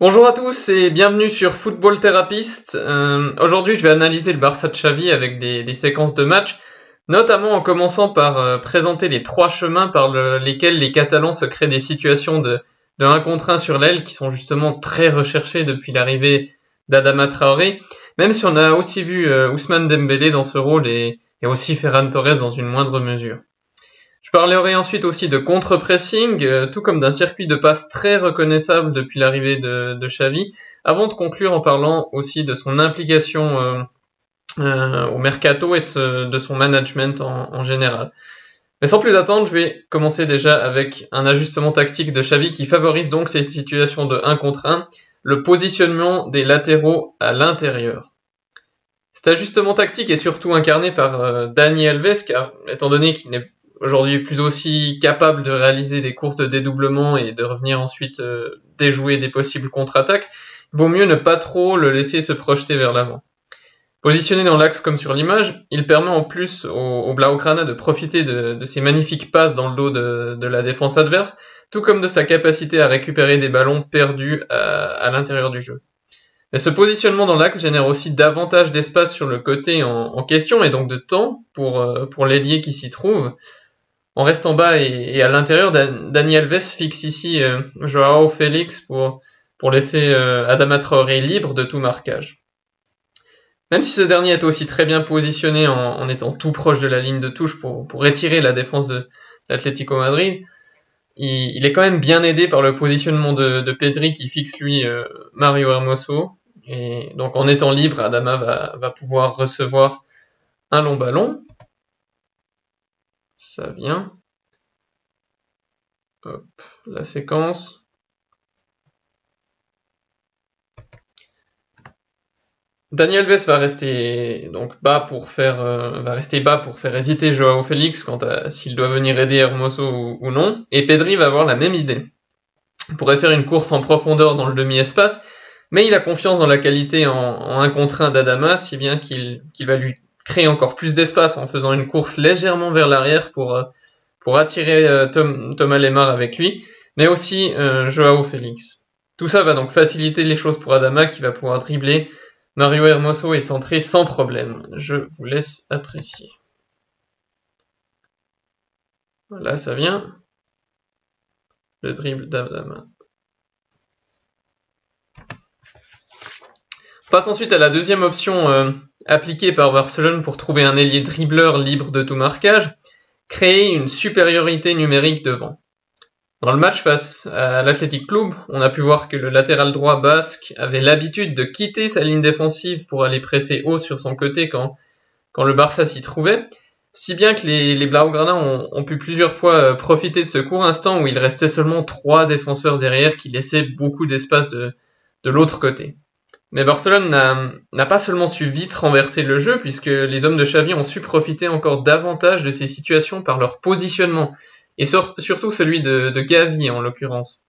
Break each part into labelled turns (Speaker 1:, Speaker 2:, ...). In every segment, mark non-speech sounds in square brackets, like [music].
Speaker 1: Bonjour à tous et bienvenue sur Football Therapist. Euh, Aujourd'hui, je vais analyser le Barça de Xavi avec des, des séquences de matchs, notamment en commençant par euh, présenter les trois chemins par le- lesquels les Catalans se créent des situations de, de 1 contre 1 sur l'aile qui sont justement très recherchées depuis l'arrivée d'Adama Traoré, même si on a aussi vu euh, Ousmane Dembélé dans ce rôle et, et aussi Ferran Torres dans une moindre mesure. Je parlerai ensuite aussi de contre-pressing, euh, tout comme d'un circuit de passe très reconnaissable depuis l'arrivée de, de Xavi, avant de conclure en parlant aussi de son implication euh, euh, au mercato et de, son management en, en général. Mais sans plus attendre, je vais commencer déjà avec un ajustement tactique de Xavi qui favorise donc ces situations de 1 contre 1, le positionnement des latéraux à l'intérieur. Cet ajustement tactique est surtout incarné par euh, Dani Alves, car étant donné qu'il n'est aujourd'hui plus aussi capable de réaliser des courses de et de revenir ensuite euh, déjouer des possibles contre-attaques, il vaut mieux ne pas trop le laisser se projeter vers l'avant. Positionné dans l'axe comme sur l'image, il permet en plus au, au Blaugrana de profiter de, de ses magnifiques passes dans le dos de, de la défense adverse, tout comme de sa capacité à récupérer des ballons perdus à, à l'intérieur du jeu. Mais ce positionnement dans l'axe génère aussi davantage d'espace sur le côté en, en question et donc de temps pour, euh, pour l'ailier qui s'y trouve. En restant bas et, à l'intérieur, Dan- Dani Alves fixe ici euh, Joao Félix pour, laisser euh, Adama Traoré libre de tout marquage. Même si ce dernier est aussi très bien positionné en, en étant tout proche de la ligne de touche pour, pour étirer la défense de l'Atlético Madrid, il, est quand même bien aidé par le positionnement de, Pedri qui fixe lui euh, Mario Hermoso. Et donc en étant libre, Adama va pouvoir recevoir un long ballon. Ça vient. Hop, la séquence. Daniel Alves va rester donc bas pour faire euh, va rester bas pour faire hésiter Joao Félix quant à s'il doit venir aider Hermoso ou, non et Pedri va avoir la même idée. Il pourrait faire une course en profondeur dans le demi-espace mais il a confiance dans la qualité en, en 1 contre 1 d'Adama si bien qu'il va lui créer encore plus d'espace en faisant une course légèrement vers l'arrière pour euh, attirer euh, Thomas Lemar avec lui mais aussi euh, Joao Félix. Tout ça va donc faciliter les choses pour Adama qui va pouvoir dribbler Mario Hermoso est centré sans problème. Je vous laisse apprécier. Voilà, ça vient. Le dribble d'Adama. Passe ensuite à la deuxième option euh, appliquée par Barcelone pour trouver un ailier dribbleur libre de tout marquage, créer une supériorité numérique devant. Dans le match face à l'Athletic Club, on a pu voir que le latéral droit basque avait l'habitude de quitter sa ligne défensive pour aller presser haut sur son côté quand, le Barça s'y trouvait, si bien que les, Blaugrana ont, pu plusieurs fois euh, profiter de ce court instant où il restait seulement trois défenseurs derrière qui laissaient beaucoup d'espace de, de l'autre côté. Mais Barcelone n'a pas seulement su vite renverser le jeu, puisque les hommes de Xavi ont su profiter encore davantage de ces situations par leur positionnement, et sur- surtout celui de, Gavi en l'occurrence.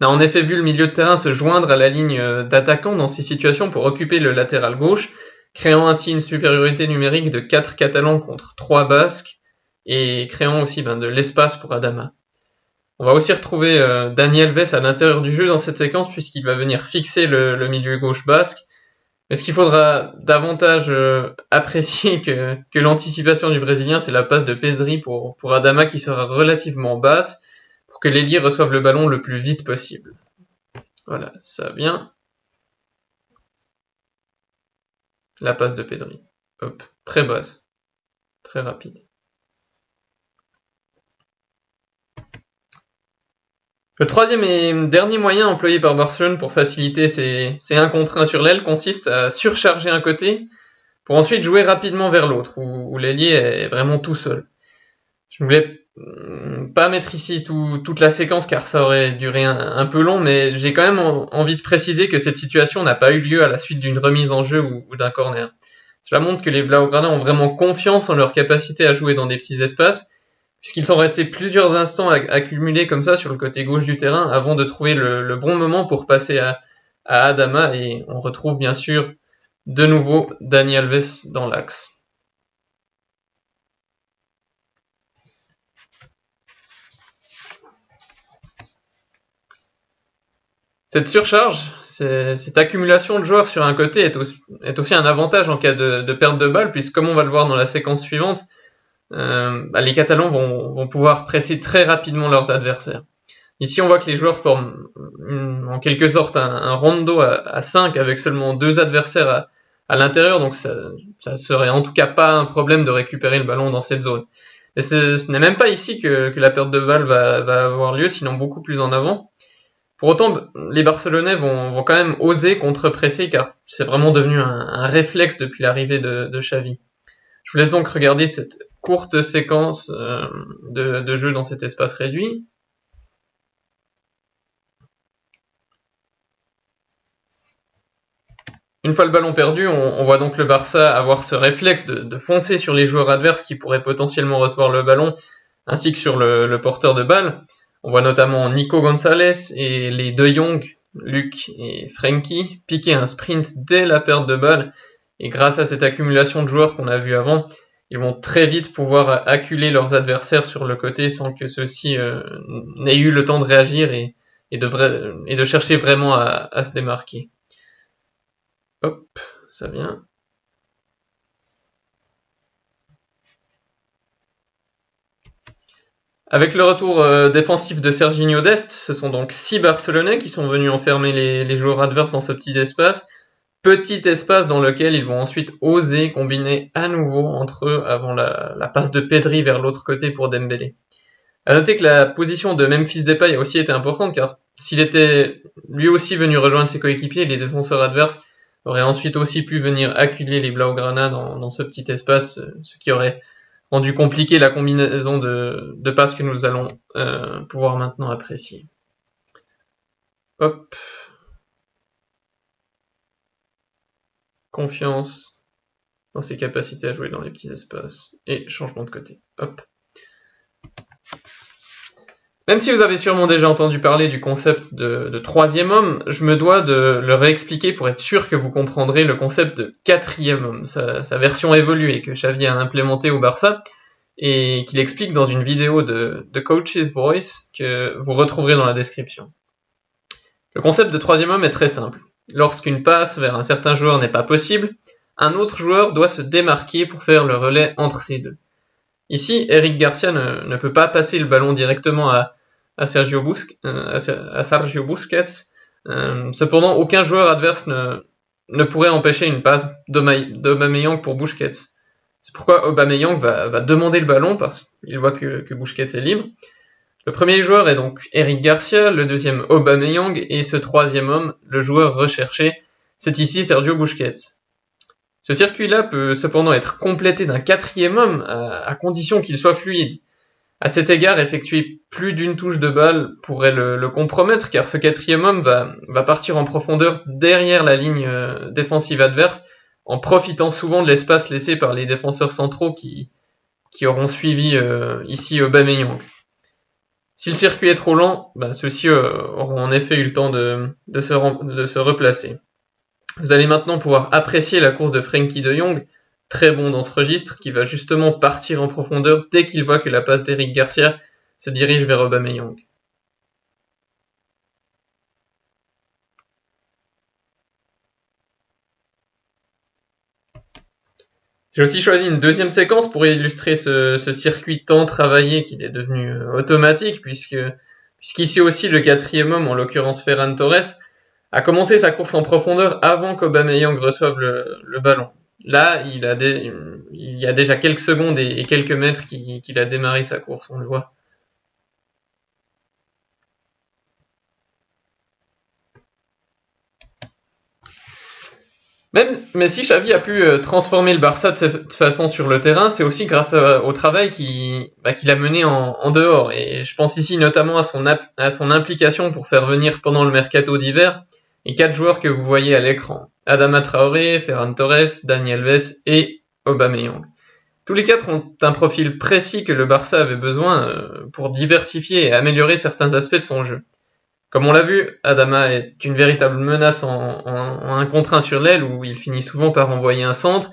Speaker 1: On a en effet vu le milieu de terrain se joindre à la ligne euh, d'attaquants dans ces situations pour occuper le latéral gauche, créant ainsi une supériorité numérique de 4 Catalans contre 3 Basques, et créant aussi ben, de l'espace pour Adama. On va aussi retrouver euh, Daniel Alves à l'intérieur du jeu dans cette séquence puisqu'il va venir fixer le, milieu gauche basque. Mais ce qu'il faudra davantage euh, apprécier que, que l'anticipation du Brésilien, c'est la passe de Pedri pour, pour Adama qui sera relativement basse pour que l'ailier reçoive le ballon le plus vite possible. Voilà, ça vient. La passe de Pedri. Hop, très basse, très rapide. Le troisième et dernier moyen employé par Barcelone pour faciliter ses, ses 1 contre 1 sur l'aile consiste à surcharger un côté pour ensuite jouer rapidement vers l'autre, où, l'ailier est vraiment tout seul. Je ne voulais hum, pas mettre ici tout- toute la séquence car ça aurait duré un, peu long, mais j'ai quand même en- envie de préciser que cette situation n'a pas eu lieu à la suite d'une remise en jeu ou, ou d'un corner. Cela montre que les Blaugrana ont vraiment confiance en leur capacité à jouer dans des petits espaces, puisqu'ils sont restés plusieurs instants accumulés comme ça sur le côté gauche du terrain avant de trouver le, bon moment pour passer à, Adama et on retrouve bien sûr de nouveau Dani Alves dans l'axe. Cette surcharge, cette accumulation de joueurs sur un côté est aussi, un avantage en cas de, perte de balle, puisque comme on va le voir dans la séquence suivante, euh, bah, les Catalans vont, pouvoir presser très rapidement leurs adversaires. Ici, on voit que les joueurs forment en quelque sorte un, rondo à, 5 avec seulement deux adversaires à, l'intérieur, donc ça, ça serait en tout cas pas un problème de récupérer le ballon dans cette zone. Et ce n'est même pas ici que, la perte de balle va, va, avoir lieu, sinon beaucoup plus en avant. Pour autant, les Barcelonais vont, quand même oser contre-presser car c'est vraiment devenu un, réflexe depuis l'arrivée de, Xavi. Je vous laisse donc regarder cette courte séquence euh, de, jeu dans cet espace réduit. Une fois le ballon perdu, on, voit donc le Barça avoir ce réflexe de, foncer sur les joueurs adverses qui pourraient potentiellement recevoir le ballon, ainsi que sur le porteur de balle. On voit notamment Nico Gonzalez et les deux Young, Luc et Frankie, piquer un sprint dès la perte de balle. Et grâce à cette accumulation de joueurs qu'on a vu avant, ils vont très vite pouvoir acculer leurs adversaires sur le côté sans que ceux-ci euh, n'aient eu le temps de réagir et, de, chercher vraiment à, à se démarquer. Hop, ça vient. Avec le retour euh, défensif de Serginho Dest, ce sont donc six Barcelonais qui sont venus enfermer les, joueurs adverses dans ce petit espace. Petit espace dans lequel ils vont ensuite oser combiner à nouveau entre eux avant la, passe de Pedri vers l'autre côté pour Dembélé. A noter que la position de Memphis Depay a aussi été importante car s'il était lui aussi venu rejoindre ses coéquipiers, les défenseurs adverses auraient ensuite aussi pu venir acculer les Blaugrana dans, ce petit espace, ce qui aurait rendu compliqué la combinaison de, de passes que nous allons euh, pouvoir maintenant apprécier. Hop. Confiance dans ses capacités à jouer dans les petits espaces. Et changement de côté. Hop. Même si vous avez sûrement déjà entendu parler du concept de, troisième homme, je me dois de le réexpliquer pour être sûr que vous comprendrez le concept de quatrième homme, sa, version évoluée que Xavi a implémentée au Barça et qu'il explique dans une vidéo de, de Coach's Voice que vous retrouverez dans la description. Le concept de troisième homme est très simple. Lorsqu'une passe vers un certain joueur n'est pas possible, un autre joueur doit se démarquer pour faire le relais entre ces deux. Ici, Eric Garcia ne peut pas passer le ballon directement à, à Sergio, euh, Busquets. Euh, cependant, aucun joueur adverse ne, pourrait empêcher une passe d'Aubameyang pour Busquets. C'est pourquoi Aubameyang va, va demander le ballon parce qu'il voit que, que Busquets est libre. Le premier joueur est donc Eric Garcia, le deuxième Aubameyang et ce troisième homme, le joueur recherché, c'est ici Sergio Busquets. Ce circuit-là peut cependant être complété d'un quatrième homme à condition qu'il soit fluide. À cet égard, effectuer plus d'une touche de balle pourrait le, compromettre, car ce quatrième homme va, partir en profondeur derrière la ligne euh, défensive adverse, en profitant souvent de l'espace laissé par les défenseurs centraux qui, auront suivi euh, ici Aubameyang. Si le circuit est trop lent, bah, ceux-ci euh, auront en effet eu le temps de, se, replacer. Vous allez maintenant pouvoir apprécier la course de Frankie de Jong, très bon dans ce registre, qui va justement partir en profondeur dès qu'il voit que la passe d'Eric Garcia se dirige vers Aubameyang. J'ai aussi choisi une deuxième séquence pour illustrer ce, circuit tant travaillé qu'il est devenu euh, automatique, puisque puisqu'ici aussi le quatrième homme, en l'occurrence Ferran Torres, a commencé sa course en profondeur avant qu'Aubameyang reçoive le ballon. Là, il, a il y a déjà quelques secondes et, quelques mètres qu'il a démarré sa course, on le voit. Même, mais si Xavi a pu euh, transformer le Barça de cette façon sur le terrain, c'est aussi grâce au travail bah, qu'il a mené en, dehors. Et je pense ici notamment à son, à son implication pour faire venir pendant le mercato d'hiver les quatre joueurs que vous voyez à l'écran. Adama Traoré, Ferran Torres, Daniel Ves et Aubameyang. Tous les quatre ont un profil précis que le Barça avait besoin euh, pour diversifier et améliorer certains aspects de son jeu. Comme on l'a vu, Adama est une véritable menace en, un contre un sur l'aile où il finit souvent par envoyer un centre,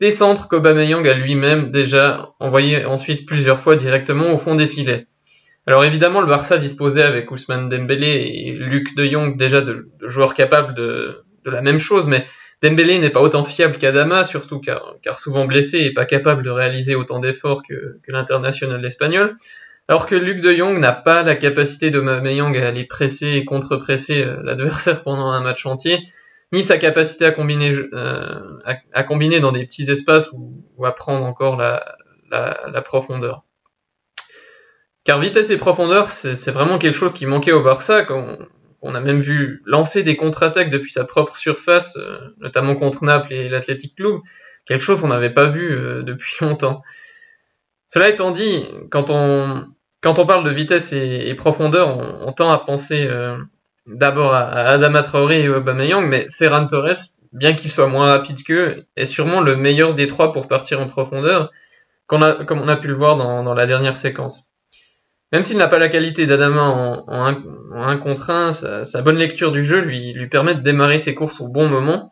Speaker 1: des centres qu'Aubameyang a lui-même déjà envoyé ensuite plusieurs fois directement au fond des filets. Alors évidemment, le Barça disposait avec Ousmane Dembélé et Luc de Jong déjà de, joueurs capables de, la même chose, mais Dembélé n'est pas autant fiable qu'Adama, surtout car, souvent blessé et pas capable de réaliser autant d'efforts que, l'international espagnol. Alors que Luc de Jong n'a pas la capacité de Mameyang à aller presser et contre-presser euh, [laughs] l'adversaire pendant un match entier, ni sa capacité à combiner, euh, dans des petits espaces ou, à prendre encore la, profondeur. Car vitesse et profondeur, c'est vraiment quelque chose qui manquait au Barça. Quand on, a même vu lancer des contre-attaques depuis sa propre surface, euh, notamment contre Naples et l'Athletic Club, quelque chose qu'on n'avait pas vu [laughs] depuis longtemps. Cela étant dit, quand on, parle de vitesse et, profondeur, on, tend à penser euh, d'abord à, Adama Traoré et Aubameyang, mais Ferran Torres, bien qu'il soit moins rapide qu'eux, est sûrement le meilleur des trois pour partir en profondeur, comme on a pu le voir dans la dernière séquence. Même s'il n'a pas la qualité d'Adama en, en, un, contre 1, sa, bonne lecture du jeu lui permet de démarrer ses courses au bon moment.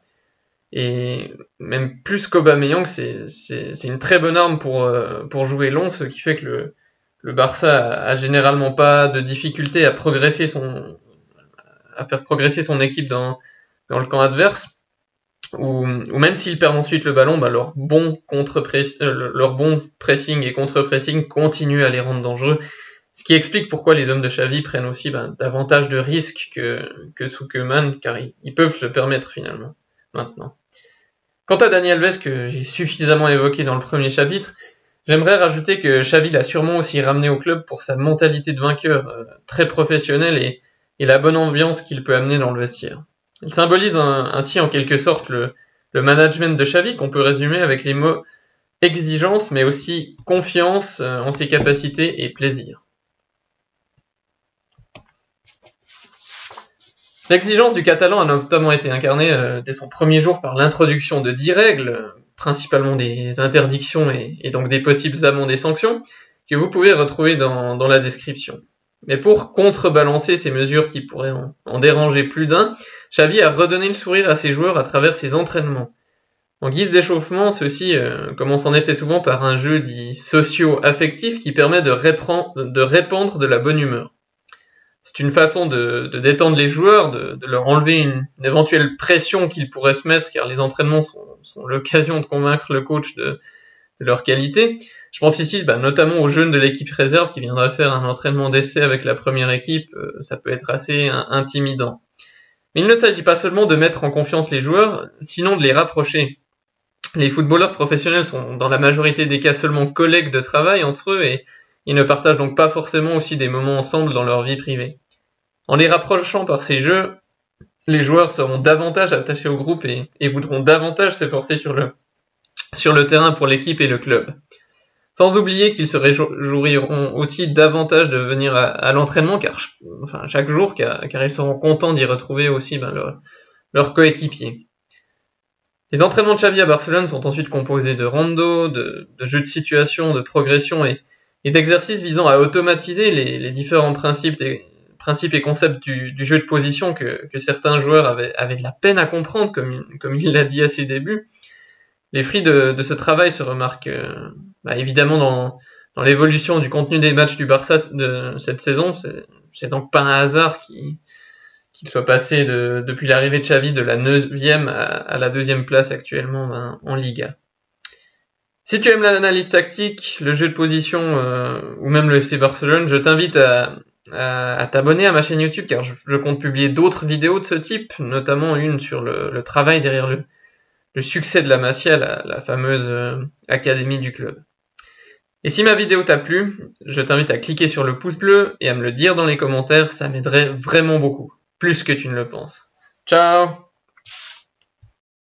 Speaker 1: Et même plus qu'Aubameyang, c'est une très bonne arme pour, euh, pour jouer long, ce qui fait que le, Barça a, généralement pas de difficulté à progresser son à faire progresser son équipe dans, le camp adverse. Ou, même s'ils perdent ensuite le ballon, bah leur, bon contre euh, leur bon pressing et contre-pressing continue à les rendre dangereux ce qui explique pourquoi les hommes de Xavi prennent aussi ben, davantage de risques que, que Soukeman, car ils, peuvent se permettre finalement, maintenant. Quant à Daniel Alves, que j'ai suffisamment évoqué dans le premier chapitre, j'aimerais rajouter que Xavi l'a sûrement aussi ramené au club pour sa mentalité de vainqueur, euh, très professionnelle, et, la bonne ambiance qu'il peut amener dans le vestiaire. Il symbolise ainsi en quelque sorte le, le management de Xavi, qu'on peut résumer avec les mots exigence, mais aussi confiance euh, en ses capacités et plaisir. L'exigence du catalan a notamment été incarnée euh, dès son premier jour par l'introduction de dix règles, principalement des interdictions et, donc des possibles amendes et sanctions, que vous pouvez retrouver dans, la description. Mais pour contrebalancer ces mesures qui pourraient en, déranger plus d'un, Xavi a redonné le sourire à ses joueurs à travers ses entraînements. En guise d'échauffement, ceci euh, commence en effet souvent par un jeu dit socio-affectif qui permet de répandre de la bonne humeur c'est une façon de, détendre les joueurs, de, leur enlever une, éventuelle pression qu'ils pourraient se mettre, car les entraînements sont, l'occasion de convaincre le coach de, leur qualité. Je pense ici bah, notamment aux jeunes de l'équipe réserve qui viendraient faire un entraînement d'essai avec la première équipe, euh, ça peut être assez intimidant. Mais il ne s'agit pas seulement de mettre en confiance les joueurs, sinon de les rapprocher. Les footballeurs professionnels sont dans la majorité des cas seulement collègues de travail entre eux et ils ne partagent donc pas forcément aussi des moments ensemble dans leur vie privée. En les rapprochant par ces jeux, les joueurs seront davantage attachés au groupe et, voudront davantage s'efforcer sur le, terrain pour l'équipe et le club. Sans oublier qu'ils se réjouiront aussi davantage de venir à, l'entraînement car, enfin, chaque jour, car, ils seront contents d'y retrouver aussi ben, leurs leur coéquipiers. Les entraînements de Xavi à Barcelone sont ensuite composés de rando, de, de jeux de situation, de progression et, et d'exercices visant à automatiser les, différents principes et, principes et concepts du, jeu de position que, certains joueurs avaient, de la peine à comprendre, comme, comme il l'a dit à ses débuts. Les fruits de, ce travail se remarquent euh, bah, évidemment dans, l'évolution du contenu des matchs du Barça de cette saison. C'est donc pas un hasard qu'il soit passé depuis l'arrivée de Xavi de la 9e à, la deuxième place actuellement ben, en Liga. Si tu aimes l'analyse tactique, le jeu de position euh, ou même le FC Barcelone, je t'invite à, t'abonner à ma chaîne YouTube car je, compte publier d'autres vidéos de ce type, notamment une sur le, travail derrière le, succès de la Masia, la, fameuse euh, académie du club. Et si ma vidéo t'a plu, je t'invite à cliquer sur le pouce bleu et à me le dire dans les commentaires, ça m'aiderait vraiment beaucoup, plus que tu ne le penses. Ciao